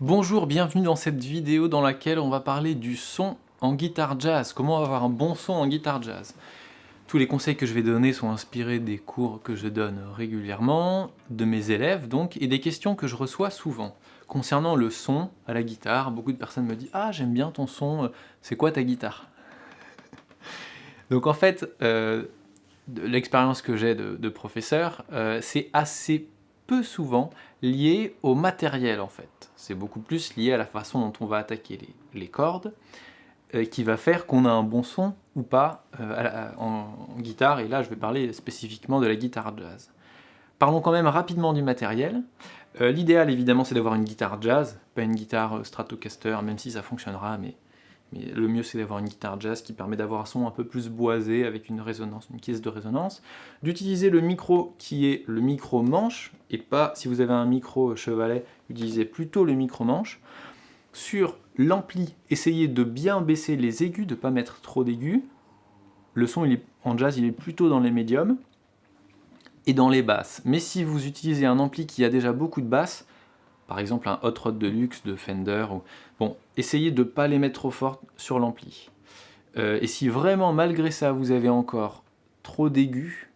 Bonjour, bienvenue dans cette vidéo dans laquelle on va parler du son en guitare jazz, comment avoir un bon son en guitare jazz? Tous les conseils que je vais donner sont inspirés des cours que je donne régulièrement, de mes élèves donc, et des questions que je reçois souvent. Concernant le son à la guitare, beaucoup de personnes me disent « Ah, j'aime bien ton son, c'est quoi ta guitare ?» Donc en fait, euh, l'expérience que j'ai de, professeur, euh, c'est assez peu souvent lié au matériel en fait. C'est beaucoup plus lié à la façon dont on va attaquer les, cordes, euh, qui va faire qu'on a un bon son ou pas euh, en, guitare, et là je vais parler spécifiquement de la guitare jazz. Parlons quand même rapidement du matériel. Euh, l'idéal évidemment c'est d'avoir une guitare jazz, pas une guitare Stratocaster, même si ça fonctionnera, mais le mieux c'est d'avoir une guitare jazz qui permet d'avoir un son un peu plus boisé avec une résonance, une caisse de résonance, d'utiliser le micro qui est le micro manche, et pas, si vous avez un micro chevalet, utilisez plutôt le micro manche. Sur l'ampli, essayez de bien baisser les aigus, de ne pas mettre trop d'aigus. Le son en jazz il est plutôt dans les médiums et dans les basses. Mais si vous utilisez un ampli qui a déjà beaucoup de basses, par exemple un Hot Rod Deluxe de Fender. Bon, essayez de ne pas les mettre trop fort sur l'ampli. Euh, et si vraiment, malgré ça, vous avez encore trop d'aigus,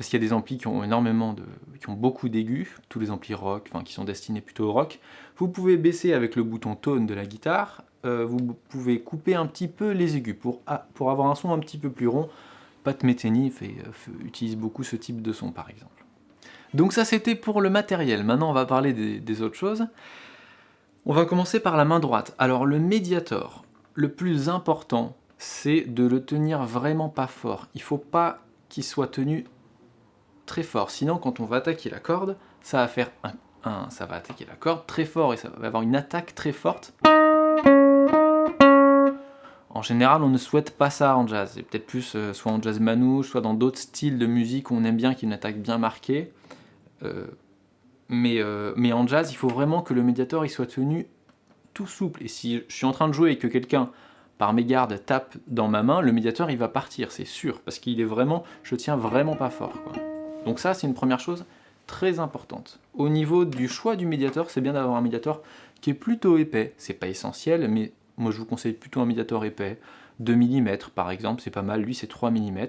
parce qu'il y a des amplis qui ont énormément de, qui ont beaucoup d'aigus, tous les amplis rock, enfin qui sont destinés plutôt au rock, vous pouvez baisser avec le bouton tone de la guitare, euh, vous pouvez couper un petit peu les aigus pour, ah, pour avoir un son un petit peu plus rond. Pat Metheny fait, euh, utilise beaucoup ce type de son par exemple. Donc ça c'était pour le matériel, maintenant on va parler des, autres choses. On va commencer par la main droite. Alors le médiator, le plus important, c'est de le tenir vraiment pas fort. Il faut pas qu'il soit tenu très fort, sinon quand on va attaquer la corde, ça va faire un, ça va attaquer la corde très fort et ça va avoir une attaque très forte. En général, on ne souhaite pas ça en jazz, et peut-être plus euh, soit en jazz manouche, soit dans d'autres styles de musique où on aime bien qu'il y ait une attaque bien marquée. Euh, mais, euh, mais en jazz, il faut vraiment que le médiator il soit tenu tout souple. Et si je suis en train de jouer et que quelqu'un, par mégarde, tape dans ma main, le médiator il va partir, c'est sûr, parce qu'il est vraiment, je tiens vraiment pas fort. Donc ça, c'est une première chose très importante. Au niveau du choix du médiator, c'est bien d'avoir un médiator qui est plutôt épais. C'est pas essentiel, mais moi je vous conseille plutôt un médiator épais. 2 mm par exemple, c'est pas mal. Lui, c'est 3 mm.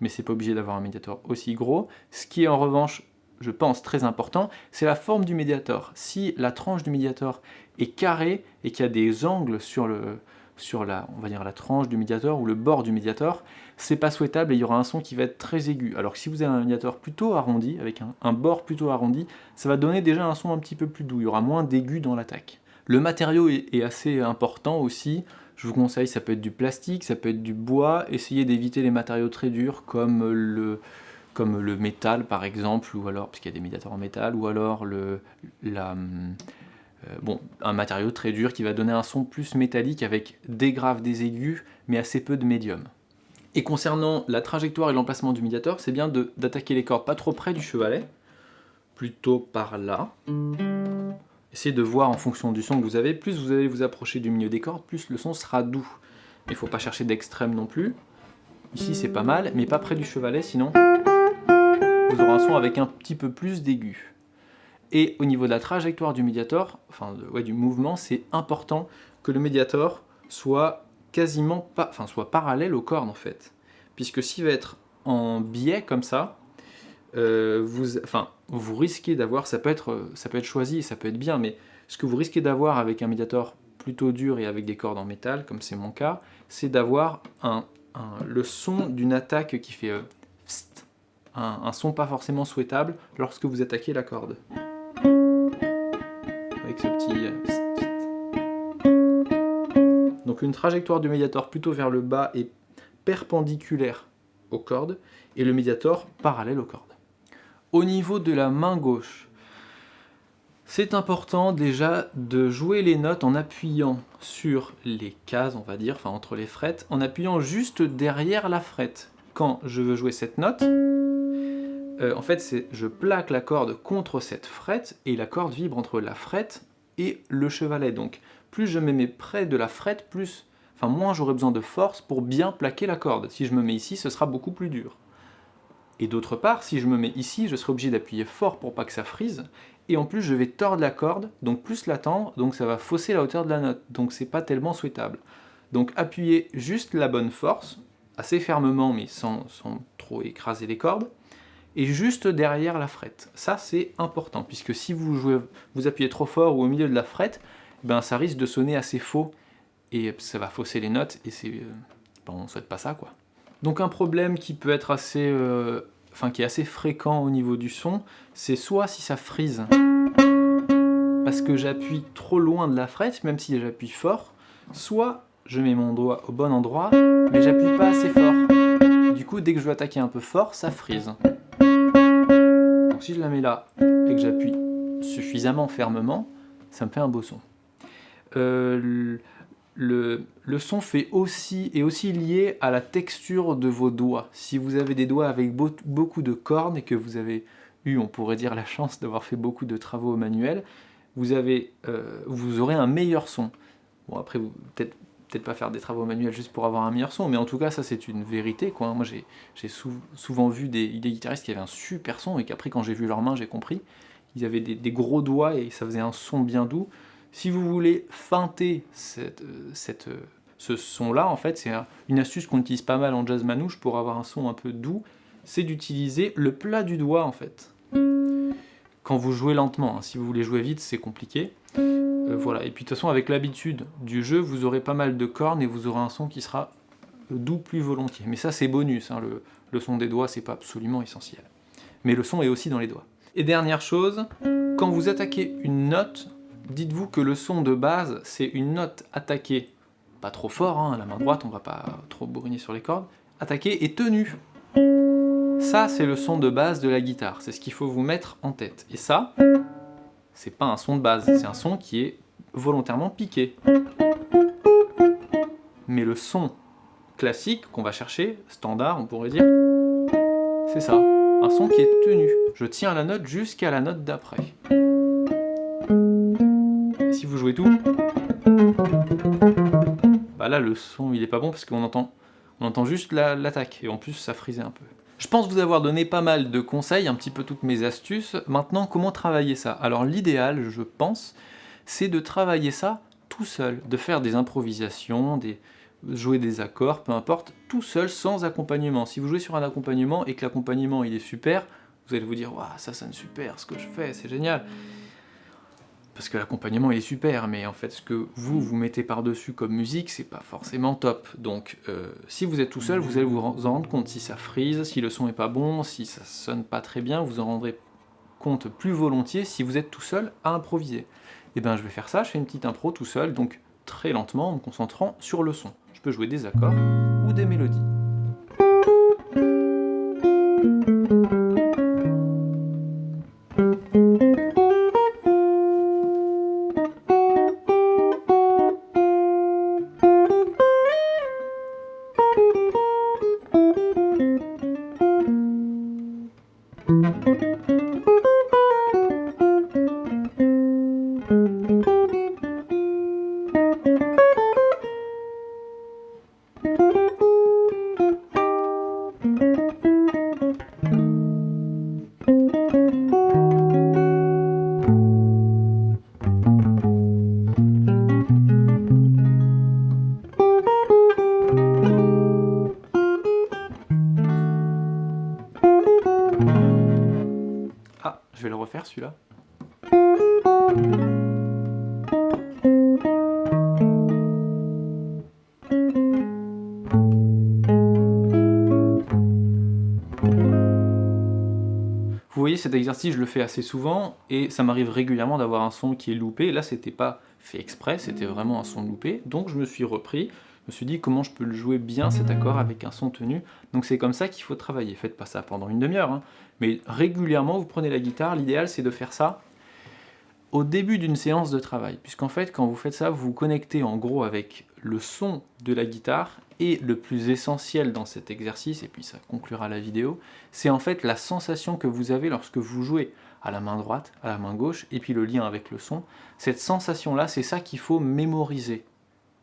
Mais c'est pas obligé d'avoir un médiator aussi gros. Ce qui est en revanche je pense, très important, c'est la forme du médiator. Si la tranche du médiator est carrée et qu'il y a des angles sur, le, sur la, on va dire la tranche du médiator ou le bord du médiator, c'est pas souhaitable et il y aura un son qui va être très aigu. Alors que si vous avez un médiator plutôt arrondi, avec un, bord plutôt arrondi, ça va donner déjà un son un petit peu plus doux, il y aura moins d'aigu dans l'attaque. Le matériau est, assez important aussi, je vous conseille, ça peut être du plastique, ça peut être du bois, essayez d'éviter les matériaux très durs comme le, comme le métal par exemple, ou alors, parce qu'il y a des médiateurs en métal, ou alors euh, un matériau très dur qui va donner un son plus métallique avec des graves, des aigus, mais assez peu de médium. Et concernant la trajectoire et l'emplacement du médiator, c'est bien d'attaquer les cordes pas trop près du chevalet, plutôt par là. Essayez de voir en fonction du son que vous avez, plus vous allez vous approcher du milieu des cordes, plus le son sera doux. Il ne faut pas chercher d'extrême non plus. Ici c'est pas mal, mais pas près du chevalet, sinon vous aurez un son avec un petit peu plus d'aigus. Et au niveau de la trajectoire du médiator, enfin du mouvement, c'est important que le médiator soit quasiment pas, enfin soit parallèle aux cordes en fait. Puisque s'il va être en biais comme ça, euh, vous, enfin, vous risquez d'avoir, ça, peut être, ça peut être choisi, ça peut être bien, mais ce que vous risquez d'avoir avec un médiator plutôt dur et avec des cordes en métal, comme c'est mon cas, c'est d'avoir un, le son d'une attaque qui fait euh, un, son pas forcément souhaitable lorsque vous attaquez la corde. Avec ce petit... Euh, Donc une trajectoire du médiator plutôt vers le bas et perpendiculaire aux cordes, et le médiator parallèle aux cordes. Au niveau de la main gauche, c'est important déjà de jouer les notes en appuyant sur les cases, on va dire, enfin entre les frettes, en appuyant juste derrière la frette. Quand je veux jouer cette note, euh, en fait, je plaque la corde contre cette frette, et la corde vibre entre la frette et le chevalet. Donc, plus je me mets près de la frette, plus, enfin moins j'aurai besoin de force pour bien plaquer la corde. Si je me mets ici, ce sera beaucoup plus dur. Et d'autre part, si je me mets ici, je serai obligé d'appuyer fort pour pas que ça frise, et en plus je vais tordre la corde, donc plus la tendre, donc ça va fausser la hauteur de la note, donc c'est pas tellement souhaitable. Donc appuyez juste la bonne force, assez fermement mais sans, trop écraser les cordes, et juste derrière la frette. Ça c'est important, puisque si vous, jouez, vous appuyez trop fort ou au milieu de la frette, ben ça risque de sonner assez faux, et ça va fausser les notes, et c'est... Euh, bon, on souhaite pas ça quoi. Donc un problème qui peut être assez, euh, enfin qui est assez fréquent au niveau du son, c'est soit si ça frise, parce que j'appuie trop loin de la frette, même si j'appuie fort, soit je mets mon doigt au bon endroit, mais j'appuie pas assez fort. Du coup, dès que je veux attaquer un peu fort, ça frise. Donc si je la mets là, et que j'appuie suffisamment fermement, ça me fait un beau son. Euh, le, son fait aussi, est aussi lié à la texture de vos doigts. Si vous avez des doigts avec beaucoup de cornes et que vous avez eu, on pourrait dire, la chance d'avoir fait beaucoup de travaux manuels, vous, avez, euh, vous aurez un meilleur son. Bon après, peut-être peut-être pas faire des travaux manuels juste pour avoir un meilleur son, mais en tout cas ça c'est une vérité. Quoi. Moi j'ai souvent vu des, guitaristes qui avaient un super son et qu'après quand j'ai vu leurs mains j'ai compris. Ils avaient des, gros doigts et ça faisait un son bien doux. Si vous voulez feinter cette, cette, ce son-là, en fait, c'est une astuce qu'on utilise pas mal en jazz manouche pour avoir un son un peu doux, c'est d'utiliser le plat du doigt, en fait. Quand vous jouez lentement, hein. si vous voulez jouer vite, c'est compliqué. Euh, voilà, et puis de toute façon, avec l'habitude du jeu, vous aurez pas mal de cornes et vous aurez un son qui sera doux plus volontiers. Mais ça, c'est bonus, hein. le, le son des doigts, c'est pas absolument essentiel. Mais le son est aussi dans les doigts. Et dernière chose, quand vous attaquez une note, dites-vous que le son de base, c'est une note attaquée, pas trop fort, hein, à la main droite, on va pas trop bourriner sur les cordes, attaquée et tenue. Ça, c'est le son de base de la guitare, c'est ce qu'il faut vous mettre en tête. Et ça, c'est pas un son de base, c'est un son qui est volontairement piqué. Mais le son classique qu'on va chercher, standard on pourrait dire, c'est ça, un son qui est tenu. Je tiens la note jusqu'à la note d'après jouez tout, bah là le son il est pas bon parce qu'on entend, on entend juste l'attaque et en plus ça frisait un peu. Je pense vous avoir donné pas mal de conseils, un petit peu toutes mes astuces. Maintenant, comment travailler ça? Alors l'idéal, je pense, c'est de travailler ça tout seul, de faire des improvisations, des, jouer des accords, peu importe, tout seul, sans accompagnement. Si vous jouez sur un accompagnement et que l'accompagnement il est super, vous allez vous dire « ça sonne super ce que je fais, c'est génial » parce que l'accompagnement est super, mais en fait ce que vous vous mettez par-dessus comme musique, c'est pas forcément top. Donc euh, si vous êtes tout seul, vous allez vous en rendre compte si ça frise, si le son est pas bon, si ça sonne pas très bien, vous en rendrez compte plus volontiers si vous êtes tout seul à improviser. Et eh bien je vais faire ça, je fais une petite impro tout seul, donc très lentement en me concentrant sur le son. Je peux jouer des accords ou des mélodies. Je vais voyez, cet exercice, je le fais assez souvent, et ça m'arrive régulièrement d'avoir un son qui est loupé. Là, c'était pas fait exprès, c'était vraiment un son loupé. Donc je me suis repris, je me suis dit comment je peux le jouer bien cet accord avec un son tenu. Donc c'est comme ça qu'il faut travailler. Faites pas ça pendant une demi-heure, hein. mais régulièrement vous prenez la guitare. L'idéal c'est de faire ça au début d'une séance de travail. Puisqu'en fait quand vous faites ça, vous vous connectez en gros avec le son de la guitare et le plus essentiel dans cet exercice, et puis ça conclura la vidéo, c'est en fait la sensation que vous avez lorsque vous jouez à la main droite, à la main gauche, et puis le lien avec le son. Cette sensation-là, c'est ça qu'il faut mémoriser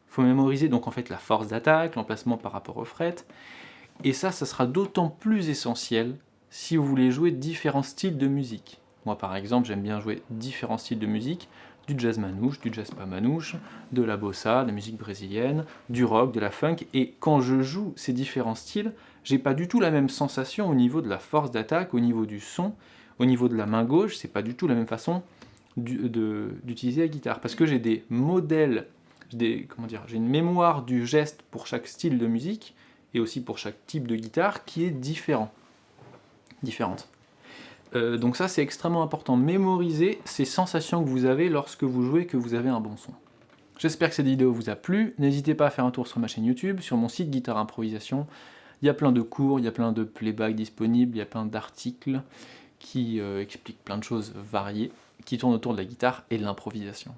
Il faut mémoriser donc en fait la force d'attaque, l'emplacement par rapport au fret. Et ça, ça sera d'autant plus essentiel si vous voulez jouer différents styles de musique. Moi par exemple, j'aime bien jouer différents styles de musique, du jazz manouche, du jazz pas manouche, de la bossa, de la musique brésilienne, du rock, de la funk, et quand je joue ces différents styles, j'ai pas du tout la même sensation au niveau de la force d'attaque, au niveau du son, au niveau de la main gauche, c'est pas du tout la même façon d'utiliser la guitare, parce que j'ai des modèles, j'ai une mémoire du geste pour chaque style de musique, et aussi pour chaque type de guitare, qui est différent, différente. Euh, donc ça c'est extrêmement important, mémoriser ces sensations que vous avez lorsque vous jouez que vous avez un bon son. J'espère que cette vidéo vous a plu, n'hésitez pas à faire un tour sur ma chaîne YouTube, sur mon site Guitare Improvisation, il y a plein de cours, il y a plein de playback disponibles, il y a plein d'articles qui euh, expliquent plein de choses variées, qui tournent autour de la guitare et de l'improvisation.